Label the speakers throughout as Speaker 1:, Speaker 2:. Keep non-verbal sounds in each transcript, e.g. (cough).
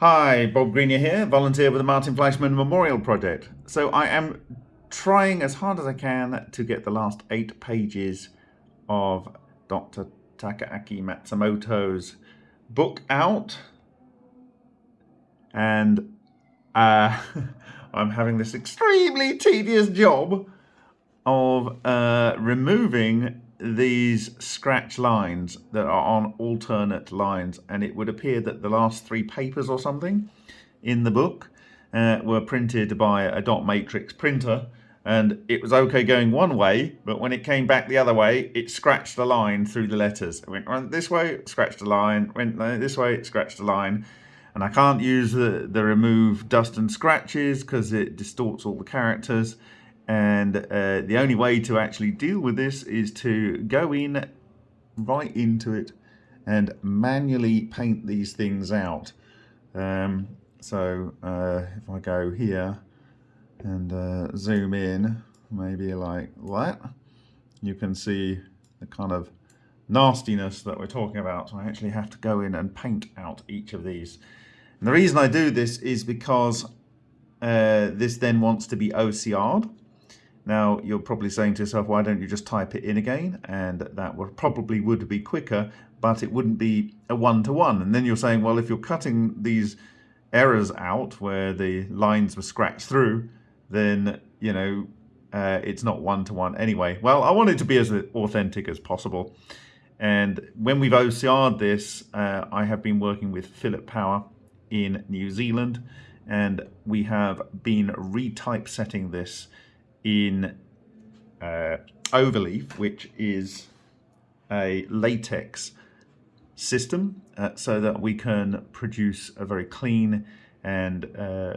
Speaker 1: Hi, Bob Greenyer here, volunteer with the Martin Fleischmann Memorial Project. So I am trying as hard as I can to get the last eight pages of Dr. Takaaki Matsumoto's book out. And uh, (laughs) I'm having this extremely tedious job of uh, removing these scratch lines that are on alternate lines and it would appear that the last three papers or something in the book uh, were printed by a dot matrix printer and it was okay going one way but when it came back the other way it scratched a line through the letters. It went this way scratched a line went this way scratched a line. And I can't use the, the remove dust and scratches because it distorts all the characters and uh, the only way to actually deal with this is to go in right into it and manually paint these things out. Um, so uh, if I go here and uh, zoom in, maybe like that, you can see the kind of nastiness that we're talking about. So I actually have to go in and paint out each of these. And the reason I do this is because uh, this then wants to be OCR'd. Now, you're probably saying to yourself, why don't you just type it in again? And that would probably would be quicker, but it wouldn't be a one-to-one. -one. And then you're saying, well, if you're cutting these errors out where the lines were scratched through, then, you know, uh, it's not one-to-one -one anyway. Well, I want it to be as authentic as possible. And when we've OCR'd this, uh, I have been working with Philip Power in New Zealand, and we have been retypesetting this in uh, Overleaf, which is a LaTeX system uh, so that we can produce a very clean and uh,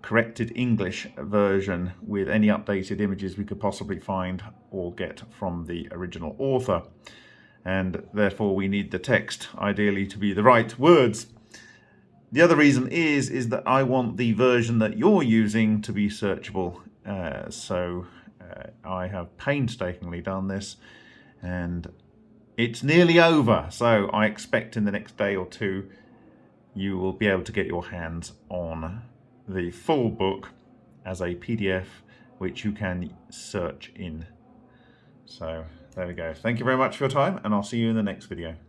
Speaker 1: corrected English version with any updated images we could possibly find or get from the original author. And therefore we need the text ideally to be the right words the other reason is, is that I want the version that you're using to be searchable. Uh, so uh, I have painstakingly done this and it's nearly over. So I expect in the next day or two, you will be able to get your hands on the full book as a PDF, which you can search in. So there we go. Thank you very much for your time and I'll see you in the next video.